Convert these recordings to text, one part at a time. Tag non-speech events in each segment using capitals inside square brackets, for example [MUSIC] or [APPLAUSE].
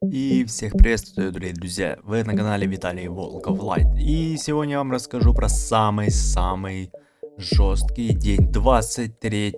И всех приветствую, дорогие друзья, вы на канале Виталий Волков Лайт. И сегодня я вам расскажу про самый-самый жесткий день 23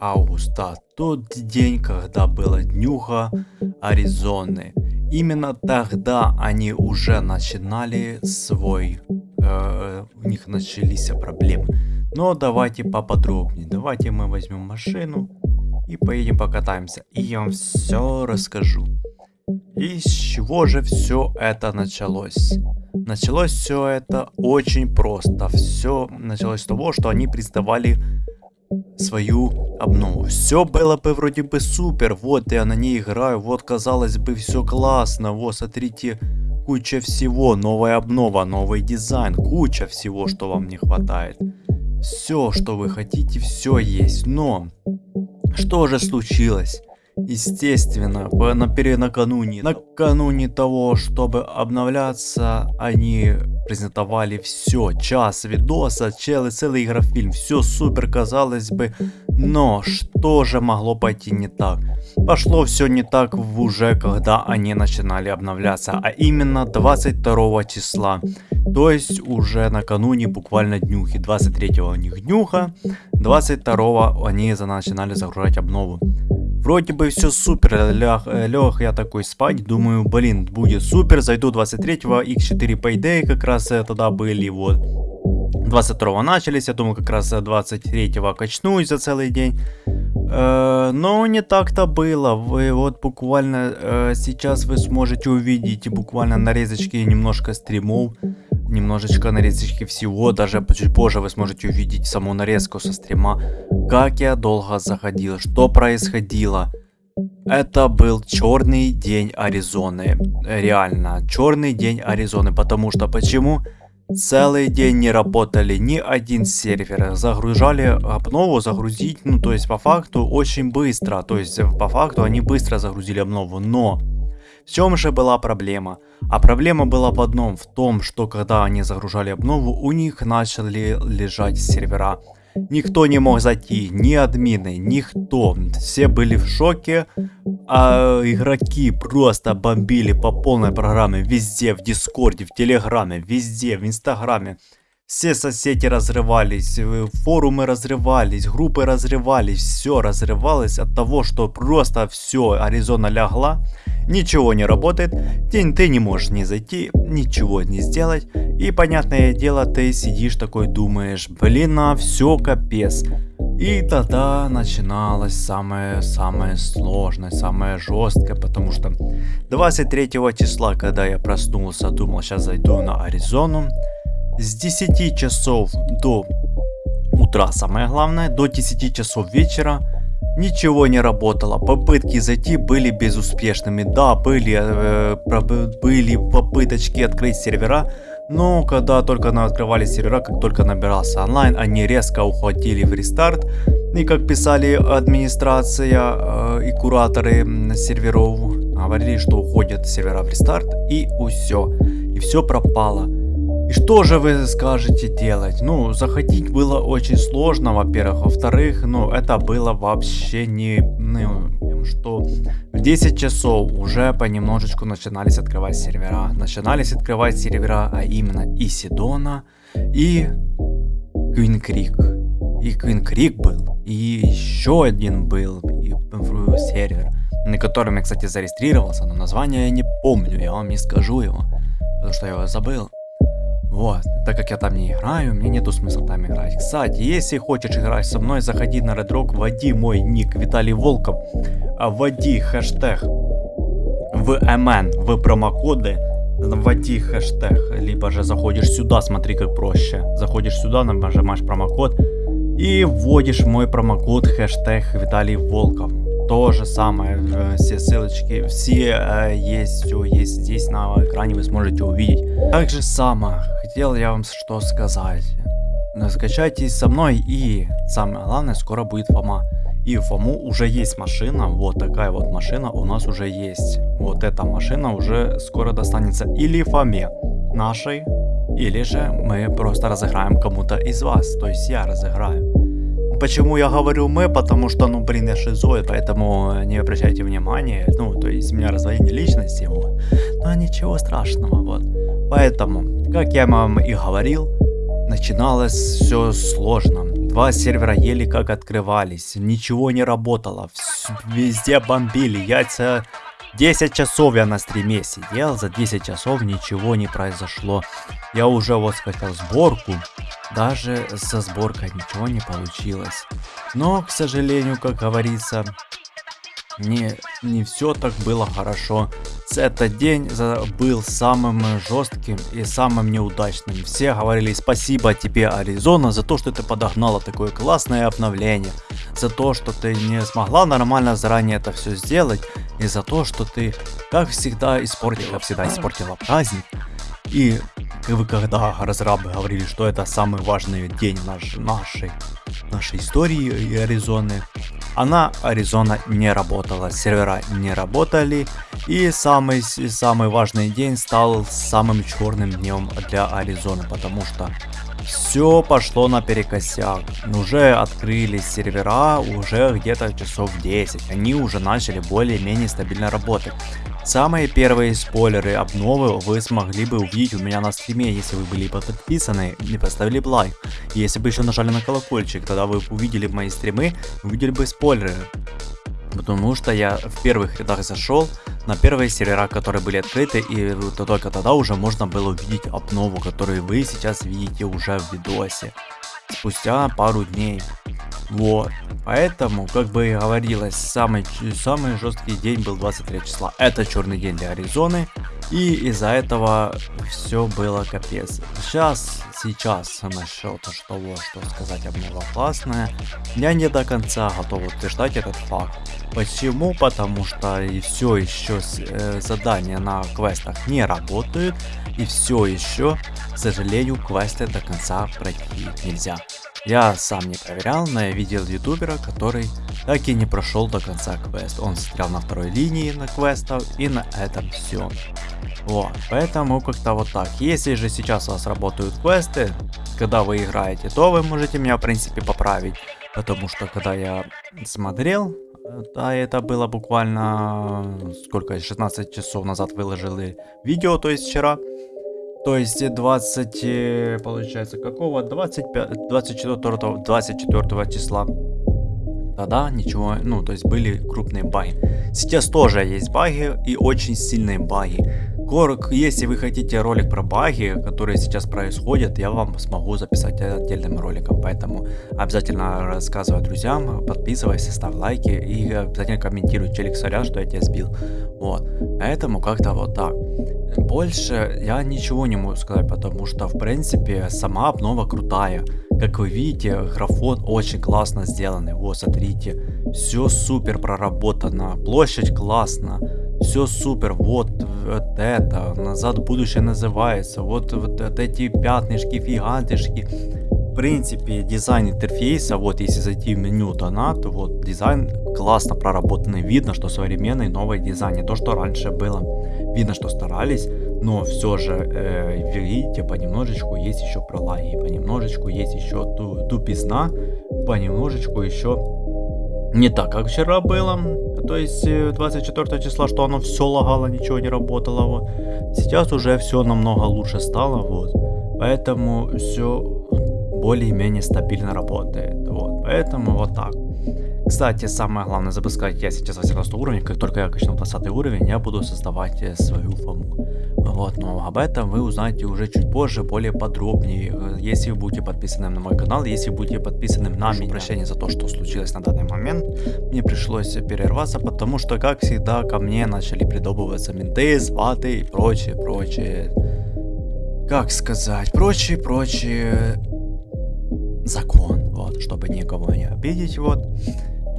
августа. Тот день, когда была днюха Аризоны. Именно тогда они уже начинали свой, э, у них начались проблемы. Но давайте поподробнее. Давайте мы возьмем машину и поедем покатаемся. И я вам все расскажу. И с чего же все это началось? Началось все это очень просто. Все началось с того, что они признавали свою обнову. Все было бы вроде бы супер. Вот я на ней играю. Вот казалось бы все классно. Вот смотрите, куча всего. Новая обнова, новый дизайн. Куча всего, что вам не хватает. Все, что вы хотите, все есть. Но что же случилось? Естественно, на накануне, накануне того, чтобы обновляться, они презентовали все, час видоса, целый, целый игрофильм, все супер казалось бы, но что же могло пойти не так? Пошло все не так уже, когда они начинали обновляться, а именно 22 числа, то есть уже накануне буквально днюхи, 23 у них днюха, 22 они начинали загружать обнову. Вроде бы все супер, лег, э, лег я такой спать, думаю, блин, будет супер, зайду 23-го, x4 Payday как раз э, тогда были, вот. 22 начались, я думал как раз 23-го качнусь за целый день. Э, но не так-то было. Вы вот буквально э, сейчас вы сможете увидеть буквально нарезочки немножко стримов немножечко нарезочки всего, даже чуть позже вы сможете увидеть саму нарезку со стрима, как я долго заходил, что происходило. Это был черный день Аризоны, реально, черный день Аризоны, потому что почему? Целый день не работали ни один сервер, загружали обнову, загрузить, ну то есть по факту очень быстро, то есть по факту они быстро загрузили обнову, но в чем же была проблема? А проблема была в одном, в том, что когда они загружали обнову, у них начали лежать сервера. Никто не мог зайти, ни админы, никто. Все были в шоке, а игроки просто бомбили по полной программе везде, в Дискорде, в Телеграме, везде, в Инстаграме. Все соседи разрывались, э, форумы разрывались, группы разрывались, все разрывалось от того, что просто все, Аризона лягла, ничего не работает, ты, ты не можешь не зайти, ничего не сделать, и понятное дело, ты сидишь такой думаешь, блин, а все капец. И тогда начиналось самое-самое сложное, самое жесткое, потому что 23 числа, когда я проснулся, думал, сейчас зайду на Аризону, с 10 часов до утра, самое главное, до 10 часов вечера ничего не работало. Попытки зайти были безуспешными. Да, были, э, были попыточки открыть сервера, но когда только открывали сервера, как только набирался онлайн, они резко уходили в рестарт. И как писали администрация э, и кураторы серверов, говорили, что уходят сервера в рестарт и все. И все пропало. Что же вы скажете делать? Ну, заходить было очень сложно, во-первых. Во-вторых, ну, это было вообще не... Ну, что в 10 часов уже понемножечку начинались открывать сервера. Начинались открывать сервера, а именно и Сидона, и Квин Крик. И Квин Крик был, и еще один был и, сервер, на котором я, кстати, зарегистрировался, но название я не помню, я вам не скажу его, потому что я его забыл. Вот, так как я там не играю, мне нету смысла там играть. Кстати, если хочешь играть со мной, заходи на Red Rock, вводи мой ник Виталий Волков, а вводи хэштег в МН, в промокоды, вводи хэштег, либо же заходишь сюда, смотри как проще. Заходишь сюда, нажимаешь промокод и вводишь мой промокод хэштег Виталий Волков. То же самое, э, все ссылочки, все э, есть, все есть здесь на экране, вы сможете увидеть. Так же само, хотел я вам что сказать. Скачайтесь со мной и самое главное, скоро будет Фома. И Фому уже есть машина, вот такая вот машина у нас уже есть. Вот эта машина уже скоро достанется или Фоме нашей, или же мы просто разыграем кому-то из вас, то есть я разыграю. Почему я говорю мы, потому что, ну, блин, я шизоид, поэтому не обращайте внимания, ну, то есть у меня раздвоение личности, вот. Но ничего страшного, вот. Поэтому, как я вам и говорил, начиналось все сложно. Два сервера еле как открывались, ничего не работало, везде бомбили, яйца 10 часов я на стриме сидел, за 10 часов ничего не произошло. Я уже вот скачал сборку, даже со сборкой ничего не получилось. Но, к сожалению, как говорится, не, не все так было хорошо. Этот день был самым жестким и самым неудачным. Все говорили спасибо тебе, Аризона, за то, что ты подогнала такое классное обновление. За то, что ты не смогла нормально заранее это все сделать. И за то, что ты, как всегда, испортила, всегда испортила праздник. И вы когда разрабы говорили, что это самый важный день наш, нашей, нашей истории Аризоны, она, Аризона, не работала, сервера не работали, и самый, самый важный день стал самым черным днем для Аризоны, потому что все пошло наперекосяк. Уже открылись сервера уже где-то часов 10. Они уже начали более-менее стабильно работать. Самые первые спойлеры обновы вы смогли бы увидеть у меня на стриме, если вы были подписаны и поставили лайк. Если бы еще нажали на колокольчик, тогда вы увидели мои стримы, увидели бы спойлеры. Потому что я в первых рядах зашел на первые сервера, которые были открыты, и только тогда уже можно было увидеть обнову, которую вы сейчас видите уже в видосе. Спустя пару дней. Вот. Поэтому, как бы и говорилось, самый, самый жесткий день был 23 числа. Это черный день для Аризоны. И из-за этого все было капец. Сейчас, сейчас насчет того, что сказать обнова классная, я не до конца готов утверждать этот факт. Почему? Потому что и все еще э, задания на квестах не работают. И все еще, к сожалению, квесты до конца пройти нельзя. Я сам не проверял, но я видел ютубера, который так и не прошел до конца квест. Он застрял на второй линии на квестов и на этом все. Вот, поэтому как-то вот так. Если же сейчас у вас работают квесты, когда вы играете, то вы можете меня в принципе поправить. Потому что когда я смотрел, да, это было буквально сколько, 16 часов назад выложили видео, то есть вчера. То есть 20, э, получается, какого? 25, 24, 24 числа. Тогда ничего, ну, то есть были крупные баги. Сейчас тоже есть баги и очень сильные баги. Корк, если вы хотите ролик про баги, которые сейчас происходят, я вам смогу записать отдельным роликом. Поэтому обязательно рассказывай друзьям, подписывайся, ставь лайки и обязательно комментируй, челик, сорян, что я тебя сбил. Вот, поэтому как-то вот так. Больше я ничего не могу сказать, потому что, в принципе, сама обнова крутая. Как вы видите, графон очень классно сделанный. Вот, смотрите, все супер проработано, площадь классно, все супер. Вот, вот это, назад будущее называется. Вот, вот, вот эти пятнышки, фигантышки. В принципе, дизайн интерфейса, вот если зайти в меню донат, вот дизайн классно проработанный. Видно, что современный новый дизайн, не то, что раньше было. Видно, что старались, но все же, э, видите, понемножечку есть еще пролаги, понемножечку есть еще ту, тупизна, понемножечку еще не так, как вчера было. То есть 24 э, числа, что оно все лагало, ничего не работало. Вот. Сейчас уже все намного лучше стало. Вот. Поэтому все более-менее стабильно работает. Вот. Поэтому вот так. Кстати, самое главное запускать я сейчас 18 уровень, как только я качну 20 уровень, я буду создавать э, свою фому. Вот, но об этом вы узнаете уже чуть позже, более подробнее, если вы будете подписаны на мой канал, если будете подписаны на меня. Прощение за то, что случилось на данный момент, мне пришлось перерваться, потому что, как всегда, ко мне начали придобываться менты, сваты и прочее, прочее. Как сказать, прочее, прочее закон, вот, чтобы никого не обидеть, вот,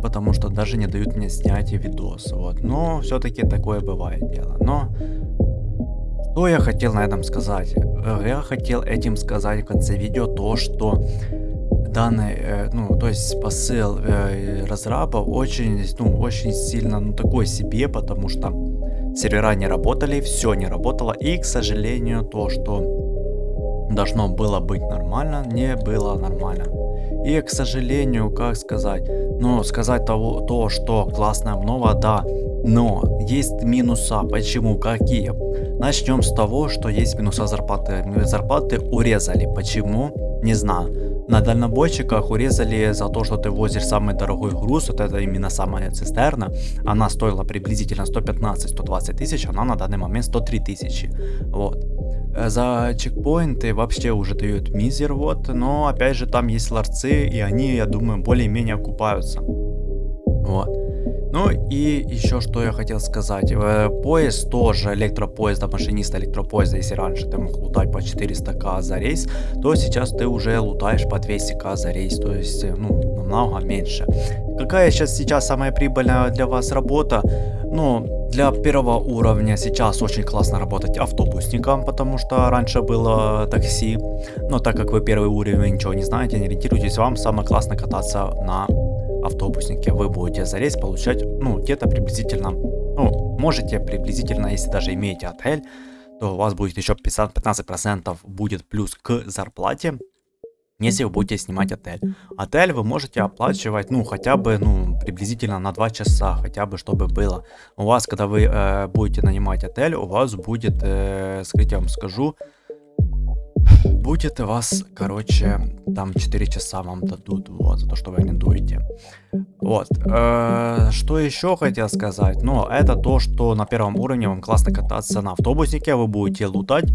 потому что даже не дают мне снять видос, вот, но все-таки такое бывает дело, но что я хотел на этом сказать? Э, я хотел этим сказать в конце видео то, что данный, э, ну, то есть посыл э, разраба очень, ну, очень сильно, ну, такой себе, потому что сервера не работали, все не работало, и, к сожалению, то, что должно было быть нормально, не было нормально. И, к сожалению, как сказать, ну, сказать того, то, что классная обнова, да, но есть минуса. Почему? Какие? Начнем с того, что есть минуса зарплаты. Зарплаты урезали. Почему? Не знаю. На дальнобойщиках урезали за то, что ты возишь самый дорогой груз, вот это именно самая цистерна. Она стоила приблизительно 115-120 тысяч, она на данный момент 103 тысячи. Вот. Э, за чекпоинты вообще уже дают мизер, вот, но опять же там есть ларцы, и они, я думаю, более-менее окупаются. Вот. Ну и еще что я хотел сказать. Э, поезд тоже, электропоезда, машиниста электропоезда, если раньше ты мог лутать по 400к за рейс, то сейчас ты уже лутаешь по 200к за рейс, то есть, э, ну, намного меньше. Какая сейчас, сейчас самая прибыльная для вас работа? Ну, для первого уровня сейчас очень классно работать автобусником, потому что раньше было такси. Но так как вы первый уровень, ничего не знаете, не ориентируйтесь, вам самое классно кататься на автобуснике. Вы будете за получать, ну, где-то приблизительно, ну, можете приблизительно, если даже имеете отель, то у вас будет еще 15% будет плюс к зарплате если вы будете снимать отель. Отель вы можете оплачивать, ну, хотя бы, ну, приблизительно на 2 часа, хотя бы, чтобы было. У вас, когда вы э, будете нанимать отель, у вас будет, э, скажите, я вам скажу, будет у вас, короче, там 4 часа вам дадут, вот, за то, что вы арендуете. Вот, э, что еще хотел сказать, ну, это то, что на первом уровне вам классно кататься на автобуснике, вы будете лутать,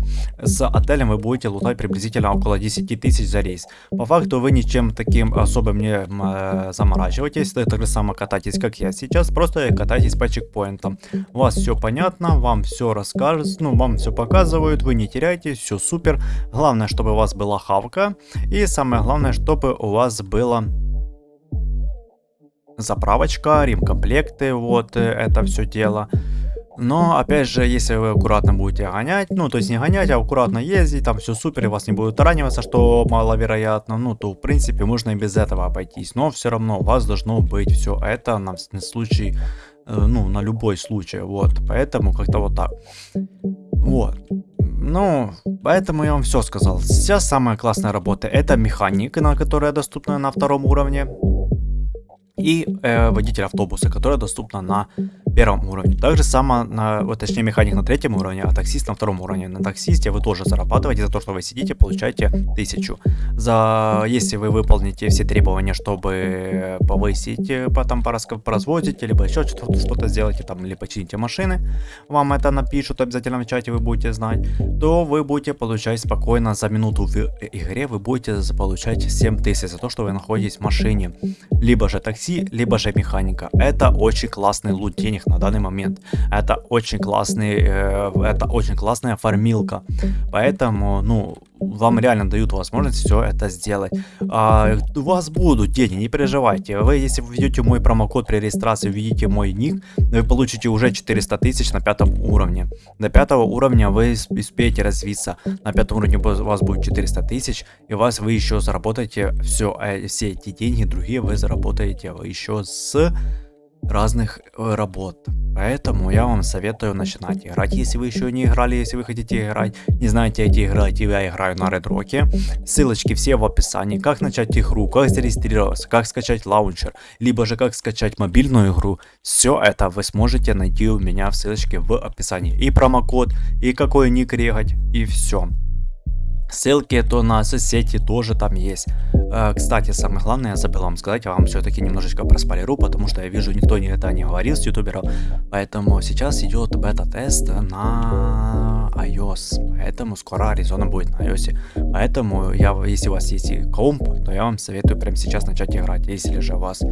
с отелем вы будете лутать приблизительно около 10 тысяч за рейс. По факту вы ничем таким особым не э, заморачиваетесь, так же само катайтесь, как я сейчас, просто катайтесь по чекпоинтам. У вас все понятно, вам все расскажут, ну, вам все показывают, вы не теряетесь, все супер. Главное, чтобы у вас была хавка, и самое главное, чтобы у вас было заправочка, ремкомплекты, вот э, это все дело. Но, опять же, если вы аккуратно будете гонять, ну, то есть не гонять, а аккуратно ездить, там все супер, и вас не будет раниваться, что маловероятно, ну, то, в принципе, можно и без этого обойтись. Но все равно у вас должно быть все это на, случай, э, ну, на любой случай, вот. Поэтому как-то вот так. Вот. Ну, поэтому я вам все сказал. Сейчас самая классная работа это механик, на которая доступна на втором уровне и э, водитель автобуса, которая доступна на первом уровне. Также само, на, вот, точнее механик на третьем уровне, а таксист на втором уровне. На таксисте вы тоже зарабатываете за то, что вы сидите, получаете тысячу. За, если вы выполните все требования, чтобы повысить, э, потом поразвозить, либо еще что-то что сделаете, там, или почините машины, вам это напишут обязательно в чате, вы будете знать, то вы будете получать спокойно за минуту в игре, вы будете получать 7 тысяч за то, что вы находитесь в машине. Либо же такси, либо же механика. Это очень классный лут денег на данный момент. Это очень классный, э, это очень классная фармилка. Поэтому, ну, вам реально дают возможность все это сделать. А, у вас будут деньги, не переживайте. Вы, если вы введете мой промокод при регистрации, введите мой ник, вы получите уже 400 тысяч на пятом уровне. До пятого уровня вы успеете развиться. На пятом уровне у вас будет 400 тысяч, и у вас вы еще заработаете все, э, все эти деньги, другие вы заработаете еще с разных э, работ. Поэтому я вам советую начинать играть, если вы еще не играли, если вы хотите играть, не знаете, где играть, я играю на Редроке. Ссылочки все в описании, как начать игру, как зарегистрироваться, как скачать лаунчер, либо же как скачать мобильную игру. Все это вы сможете найти у меня в ссылочке в описании. И промокод, и какой ник регать, и все. Ссылки то на соцсети тоже там есть. Э, кстати, самое главное, я забыл вам сказать, я вам все-таки немножечко проспойлеру, потому что я вижу, никто это не говорил с ютуберов. Поэтому сейчас идет бета-тест на iOS. Поэтому скоро Arizona будет на iOS. Поэтому, я, если у вас есть комп, то я вам советую прямо сейчас начать играть. Если же у вас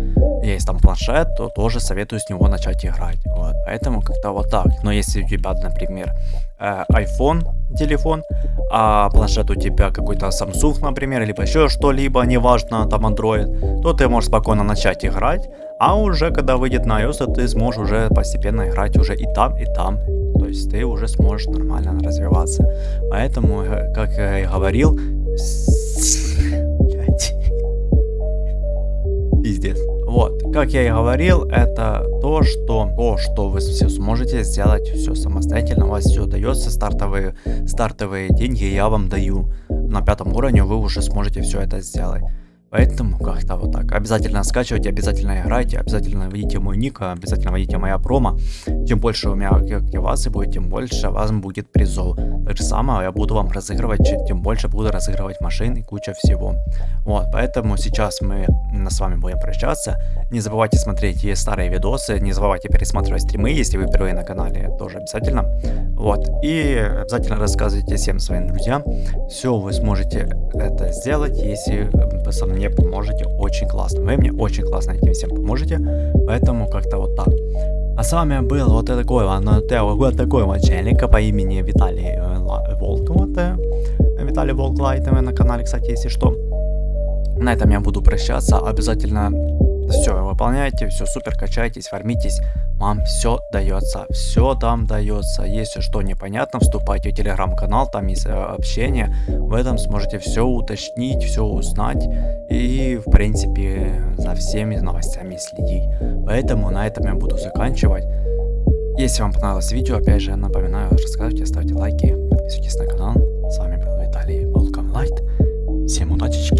есть там планшет, то тоже советую с него начать играть. Вот. Поэтому как-то вот так. Но если у тебя, например, э, iPhone телефон, а планшет у тебя какой-то Samsung, например, либо еще что-либо, неважно, там Android, то ты можешь спокойно начать играть, а уже когда выйдет на iOS, ты сможешь уже постепенно играть уже и там, и там. То есть ты уже сможешь нормально развиваться. Поэтому, э, как я и говорил, [LAUGHS] пиздец. Вот, как я и говорил, это то, что, то, что вы все сможете сделать все самостоятельно, у вас все дается, стартовые, стартовые деньги я вам даю. На пятом уровне вы уже сможете все это сделать. Поэтому как-то вот так. Обязательно скачивайте, обязательно играйте, обязательно введите мой ник, обязательно введите моя промо. Чем больше у меня активации будет, тем больше вас будет призов. Так же самое я буду вам разыгрывать, тем больше буду разыгрывать машин и куча всего. Вот, поэтому сейчас мы с вами будем прощаться. Не забывайте смотреть старые видосы, не забывайте пересматривать стримы, если вы впервые на канале, тоже обязательно. Вот, и обязательно рассказывайте всем своим друзьям. Все вы сможете это сделать, если со мной мне поможете очень классно. Вы мне очень классно этим всем поможете, поэтому как-то вот так. А с вами был вот такой вот такой вот челик по имени Виталий э, Волк. Вот, Виталий Волк Лайт на канале, кстати, если что. На этом я буду прощаться. Обязательно все выполняйте, все супер, качайтесь, фармитесь. Вам все дается, все там дается. Если что непонятно, вступайте в телеграм-канал, там есть э, общение. В этом сможете все уточнить, все узнать и, в принципе, за всеми новостями следить. Поэтому на этом я буду заканчивать. Если вам понравилось видео, опять же, напоминаю, рассказывайте, ставьте лайки, подписывайтесь на канал. С вами был Виталий Welcome Light. Всем удачи!